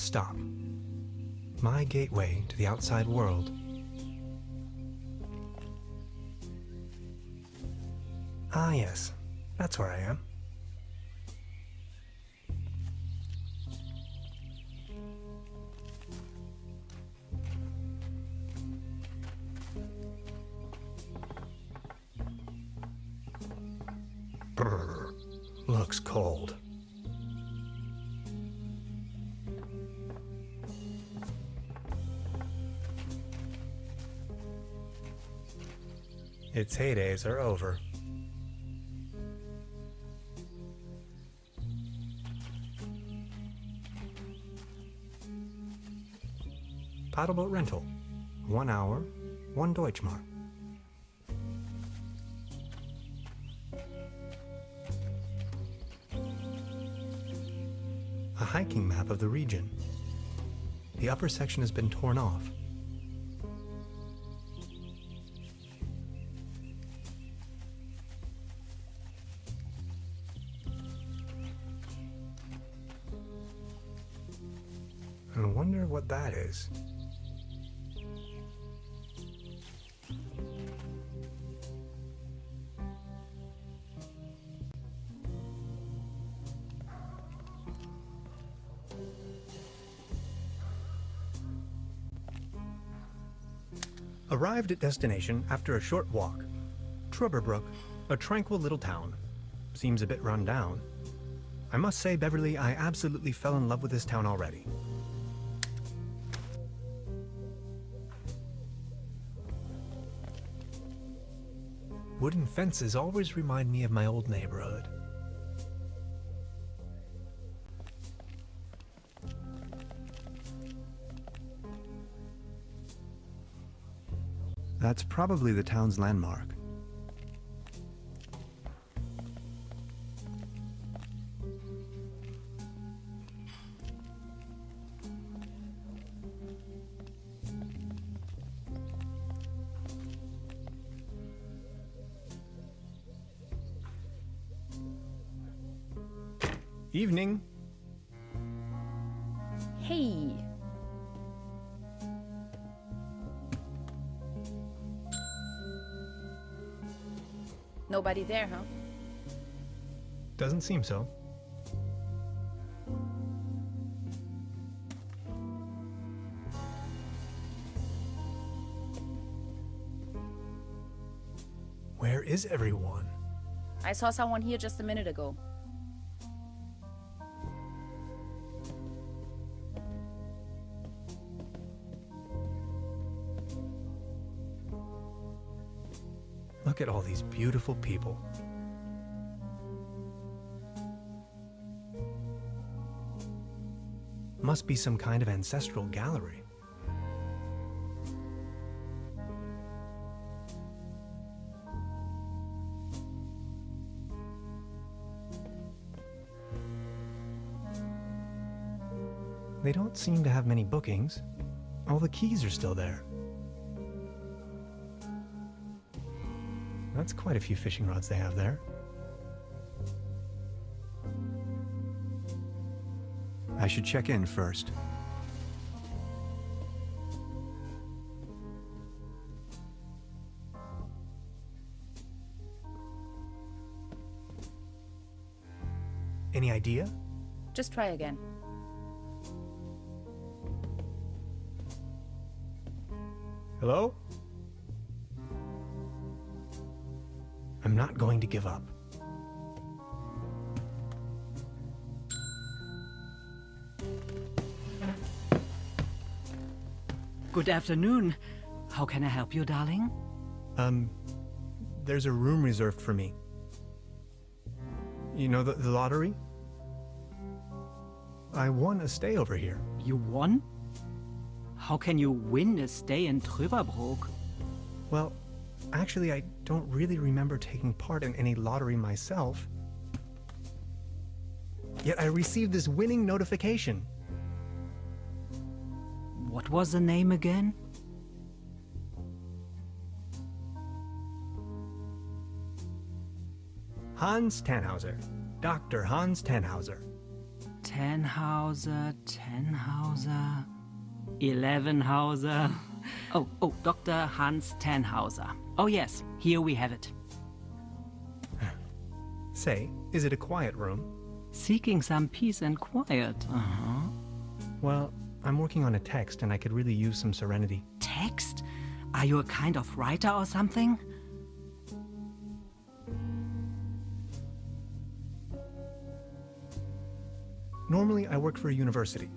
bus stop. My gateway to the outside world. Ah, yes. That's where I am. Brr, looks cold. Its heydays are over. Paddleboat rental. One hour, one Deutschmark. A hiking map of the region. The upper section has been torn off. I wonder what that is. Arrived at destination after a short walk. Trüberbrook, a tranquil little town. Seems a bit run down. I must say, Beverly, I absolutely fell in love with this town already. Wooden fences always remind me of my old neighborhood. That's probably the town's landmark. Evening. Hey. Nobody there, huh? Doesn't seem so. Where is everyone? I saw someone here just a minute ago. Look at all these beautiful people. Must be some kind of ancestral gallery. They don't seem to have many bookings. All the keys are still there. That's quite a few fishing rods they have there. I should check in first. Any idea? Just try again. Hello? I'm not going to give up. Good afternoon. How can I help you, darling? Um, there's a room reserved for me. You know the, the lottery? I won a stay over here. You won? How can you win a stay in Trüberbrook? Well, actually, I don't really remember taking part in any lottery myself. Yet I received this winning notification. What was the name again? Hans Tannhauser. Dr. Hans Tannhauser. Tannhauser, Tannhauser, Elevenhauser. Oh, oh, Dr. Hans Tannhauser. Oh, yes, here we have it. Say, is it a quiet room? Seeking some peace and quiet. Uh huh. Well, I'm working on a text and I could really use some serenity. Text? Are you a kind of writer or something? Normally, I work for a university.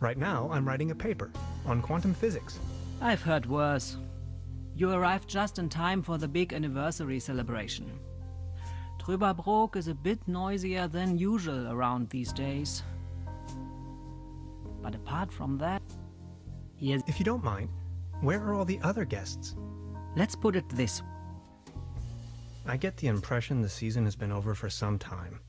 Right now, I'm writing a paper on quantum physics. I've heard worse. You arrived just in time for the big anniversary celebration. Trüberbrook is a bit noisier than usual around these days. But apart from that, here's. If you don't mind, where are all the other guests? Let's put it this way. I get the impression the season has been over for some time.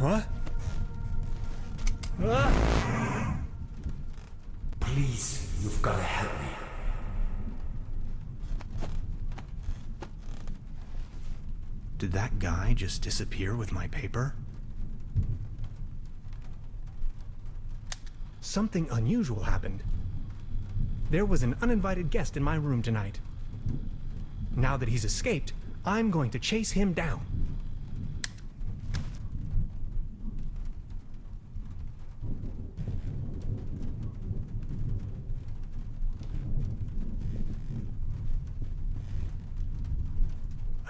What? Please, you've got to help me. Did that guy just disappear with my paper? Something unusual happened. There was an uninvited guest in my room tonight. Now that he's escaped, I'm going to chase him down.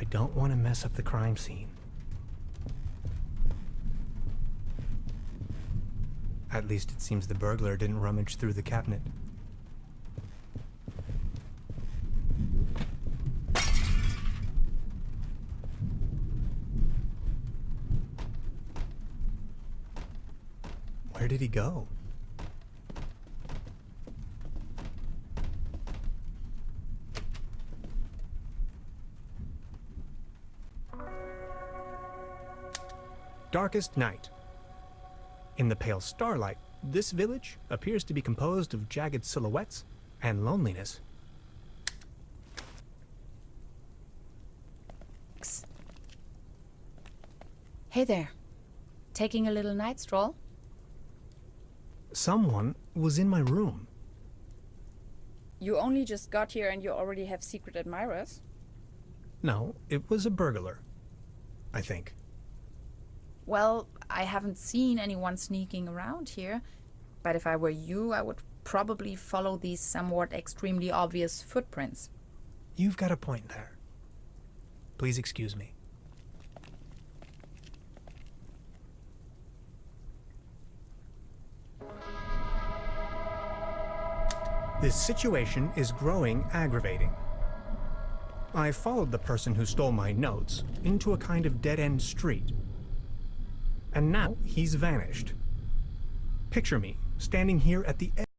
I don't want to mess up the crime scene. At least it seems the burglar didn't rummage through the cabinet. Where did he go? Darkest night. In the pale starlight, this village appears to be composed of jagged silhouettes and loneliness. X. Hey there. Taking a little night stroll? Someone was in my room. You only just got here and you already have secret admirers? No, it was a burglar. I think. Well, I haven't seen anyone sneaking around here, but if I were you, I would probably follow these somewhat extremely obvious footprints. You've got a point there. Please excuse me. This situation is growing aggravating. I followed the person who stole my notes into a kind of dead end street. And now he's vanished. Picture me standing here at the edge.